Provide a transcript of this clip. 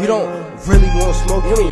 You don't really want smoke.